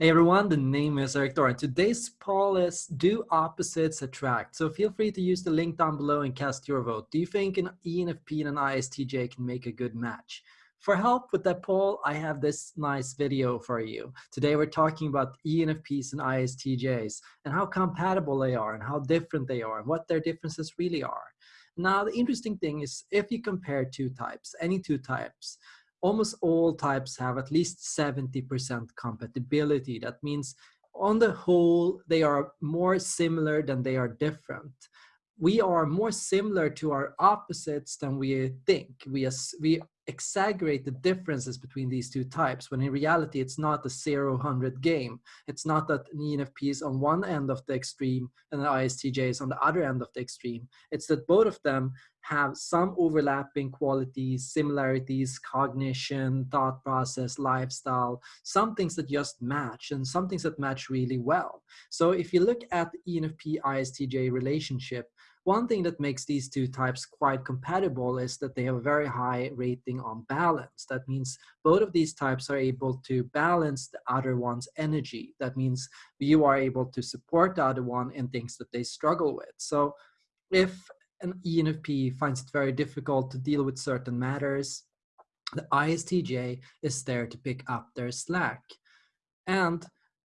Hey everyone, the name is Erik Thor. Today's poll is Do Opposites Attract? So feel free to use the link down below and cast your vote. Do you think an ENFP and an ISTJ can make a good match? For help with that poll, I have this nice video for you. Today we're talking about ENFPs and ISTJs and how compatible they are and how different they are and what their differences really are. Now the interesting thing is if you compare two types, any two types, almost all types have at least 70% compatibility. That means on the whole, they are more similar than they are different. We are more similar to our opposites than we think. We, we exaggerate the differences between these two types when in reality it's not a 0-100 game. It's not that an ENFP is on one end of the extreme and an ISTJ is on the other end of the extreme. It's that both of them have some overlapping qualities, similarities, cognition, thought process, lifestyle, some things that just match and some things that match really well. So if you look at the ENFP-ISTJ relationship, one thing that makes these two types quite compatible is that they have a very high rating on balance. That means both of these types are able to balance the other one's energy. That means you are able to support the other one in things that they struggle with. So if an ENFP finds it very difficult to deal with certain matters, the ISTJ is there to pick up their slack. And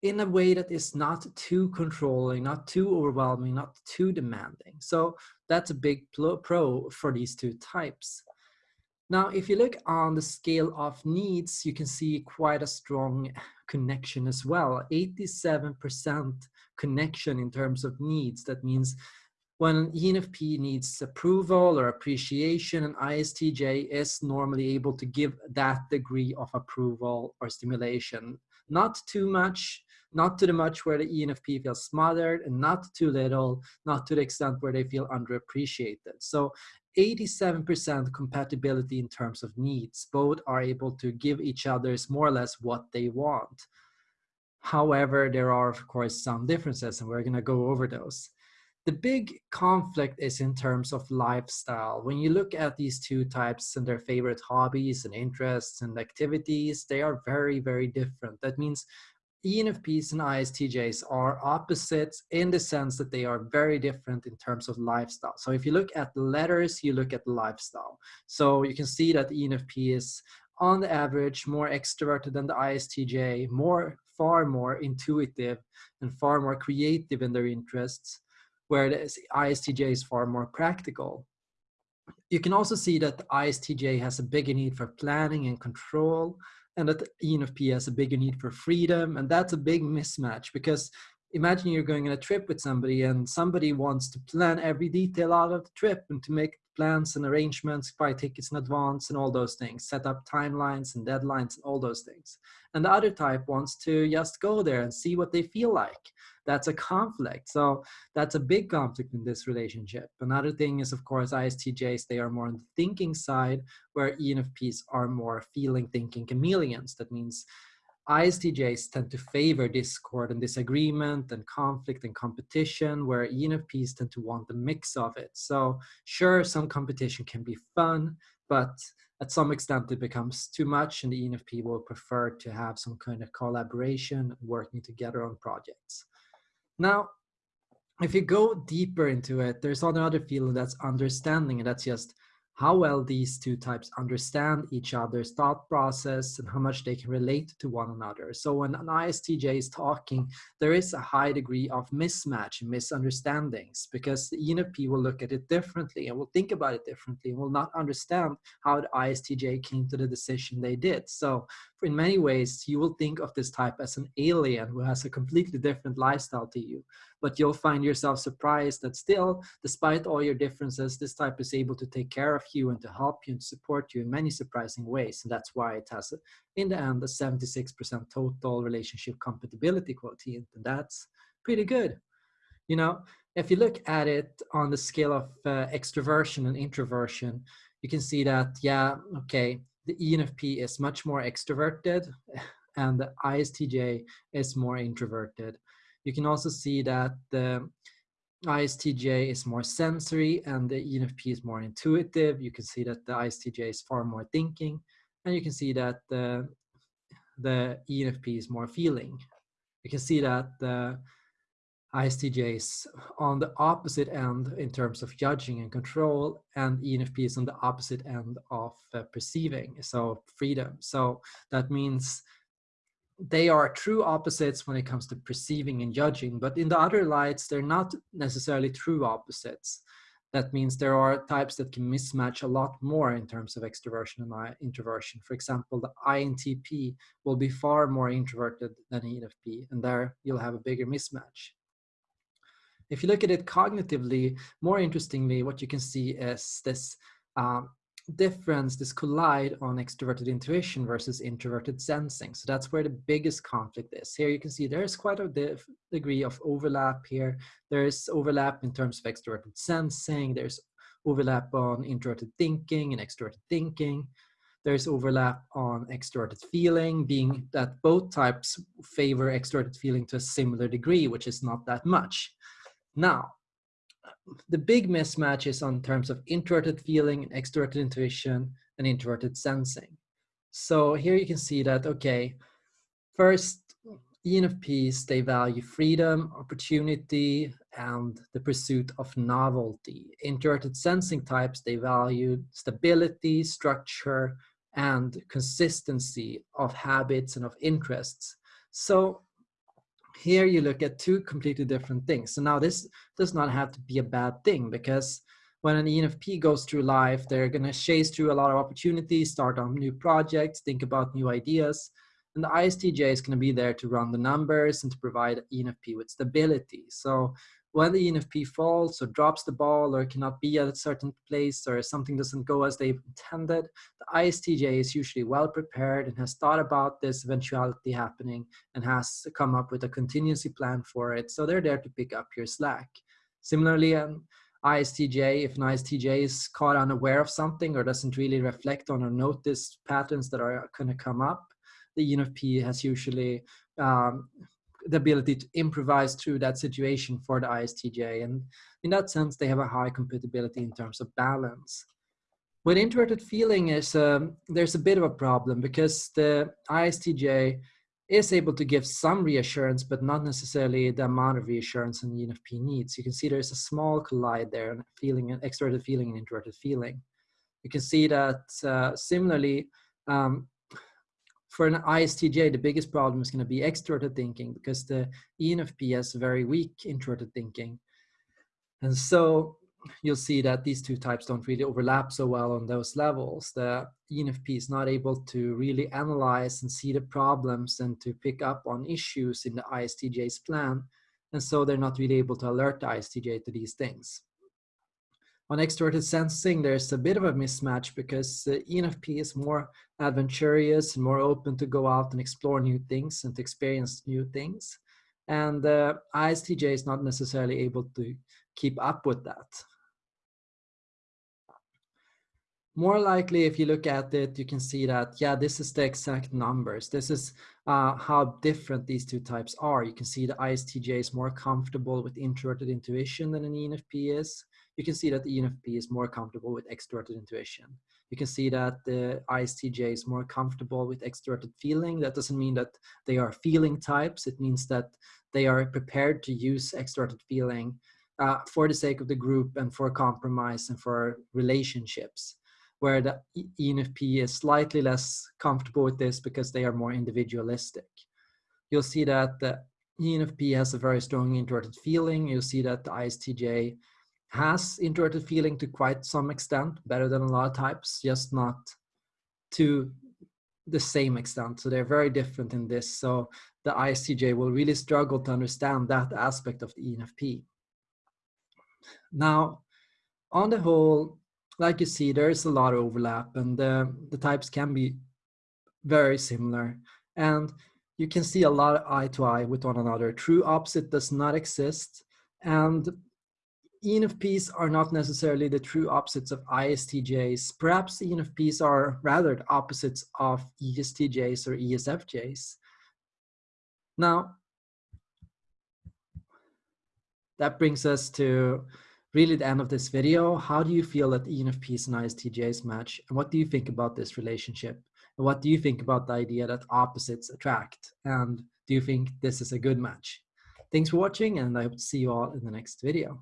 in a way that is not too controlling, not too overwhelming, not too demanding. So that's a big pro for these two types. Now, if you look on the scale of needs, you can see quite a strong connection as well. 87% connection in terms of needs. That means when an ENFP needs approval or appreciation, an ISTJ is normally able to give that degree of approval or stimulation. Not too much, not to the much where the ENFP feels smothered and not too little, not to the extent where they feel underappreciated. So 87% compatibility in terms of needs. Both are able to give each other's more or less what they want. However, there are of course some differences and we're gonna go over those. The big conflict is in terms of lifestyle. When you look at these two types and their favorite hobbies and interests and activities, they are very, very different. That means ENFPs and ISTJs are opposites in the sense that they are very different in terms of lifestyle. So if you look at the letters, you look at the lifestyle. So you can see that the ENFP is on the average more extroverted than the ISTJ, more, far more intuitive and far more creative in their interests, where the ISTJ is far more practical. You can also see that the ISTJ has a bigger need for planning and control, and that ENFP has a bigger need for freedom. And that's a big mismatch because imagine you're going on a trip with somebody and somebody wants to plan every detail out of the trip and to make plans and arrangements, buy tickets in advance and all those things, set up timelines and deadlines and all those things. And the other type wants to just go there and see what they feel like. That's a conflict. So that's a big conflict in this relationship. Another thing is, of course, ISTJs, they are more on the thinking side, where ENFPs are more feeling, thinking chameleons. That means ISTJs tend to favor discord and disagreement and conflict and competition, where ENFPs tend to want the mix of it. So sure, some competition can be fun, but at some extent it becomes too much and the ENFP will prefer to have some kind of collaboration working together on projects. Now, if you go deeper into it, there's another feeling that's understanding and that's just how well these two types understand each other's thought process and how much they can relate to one another. So when an ISTJ is talking, there is a high degree of mismatch and misunderstandings because the ENFP will look at it differently and will think about it differently and will not understand how the ISTJ came to the decision they did. So in many ways, you will think of this type as an alien who has a completely different lifestyle to you. But you'll find yourself surprised that still, despite all your differences, this type is able to take care of you and to help you and support you in many surprising ways. And that's why it has, in the end, a 76% total relationship compatibility quotient. And that's pretty good. You know, if you look at it on the scale of uh, extroversion and introversion, you can see that, yeah, okay, the ENFP is much more extroverted and the ISTJ is more introverted. You can also see that the ISTJ is more sensory and the ENFP is more intuitive. You can see that the ISTJ is far more thinking and you can see that the, the ENFP is more feeling. You can see that the ISTJs on the opposite end in terms of judging and control, and ENFP is on the opposite end of uh, perceiving, so freedom. So that means they are true opposites when it comes to perceiving and judging, but in the other lights, they're not necessarily true opposites. That means there are types that can mismatch a lot more in terms of extroversion and introversion. For example, the INTP will be far more introverted than ENFP, and there you'll have a bigger mismatch. If you look at it cognitively, more interestingly, what you can see is this um, difference, this collide on extroverted intuition versus introverted sensing. So that's where the biggest conflict is. Here you can see there's quite a degree of overlap here. There's overlap in terms of extroverted sensing. There's overlap on introverted thinking and extroverted thinking. There's overlap on extroverted feeling, being that both types favor extroverted feeling to a similar degree, which is not that much. Now, the big mismatch is on terms of introverted feeling, and extroverted intuition, and introverted sensing. So here you can see that, okay, first, ENFPs, they value freedom, opportunity, and the pursuit of novelty. Introverted sensing types, they value stability, structure, and consistency of habits and of interests. So here you look at two completely different things. So now this does not have to be a bad thing because when an ENFP goes through life, they're going to chase through a lot of opportunities, start on new projects, think about new ideas. And the ISTJ is going to be there to run the numbers and to provide ENFP with stability. So when the ENFP falls or drops the ball or cannot be at a certain place or something doesn't go as they intended, the ISTJ is usually well prepared and has thought about this eventuality happening and has come up with a contingency plan for it. So they're there to pick up your slack. Similarly, an ISTJ, if an ISTJ is caught unaware of something or doesn't really reflect on or notice patterns that are going to come up, the ENFP has usually um, the ability to improvise through that situation for the ISTJ. And in that sense, they have a high compatibility in terms of balance. With introverted feeling is um, there's a bit of a problem because the ISTJ is able to give some reassurance, but not necessarily the amount of reassurance an ENFP needs. You can see there's a small collide there, and feeling, an extroverted feeling and introverted feeling. You can see that uh, similarly, um, for an ISTJ, the biggest problem is going to be extroverted thinking because the ENFP has very weak introverted thinking. And so you'll see that these two types don't really overlap so well on those levels. The ENFP is not able to really analyze and see the problems and to pick up on issues in the ISTJ's plan. And so they're not really able to alert the ISTJ to these things. On extroverted sensing, there's a bit of a mismatch because the ENFP is more adventurous and more open to go out and explore new things and to experience new things. And the ISTJ is not necessarily able to keep up with that. More likely, if you look at it, you can see that, yeah, this is the exact numbers. This is uh, how different these two types are. You can see the ISTJ is more comfortable with introverted intuition than an ENFP is you can see that the ENFP is more comfortable with extroverted intuition. You can see that the ISTJ is more comfortable with extroverted feeling. That doesn't mean that they are feeling types. It means that they are prepared to use extroverted feeling uh, for the sake of the group and for compromise and for relationships where the ENFP is slightly less comfortable with this because they are more individualistic. You'll see that the ENFP has a very strong introverted feeling. You'll see that the ISTJ has introverted feeling to quite some extent, better than a lot of types, just not to the same extent. So they're very different in this. So the ISTJ will really struggle to understand that aspect of the ENFP. Now, on the whole, like you see, there's a lot of overlap and uh, the types can be very similar. And you can see a lot of eye to eye with one another. True opposite does not exist. And ENFPs are not necessarily the true opposites of ISTJs. Perhaps ENFPs are rather the opposites of ESTJs or ESFJs. Now, that brings us to really the end of this video. How do you feel that ENFPs and ISTJs match? And what do you think about this relationship? And what do you think about the idea that opposites attract? And Do you think this is a good match? Thanks for watching and I hope to see you all in the next video.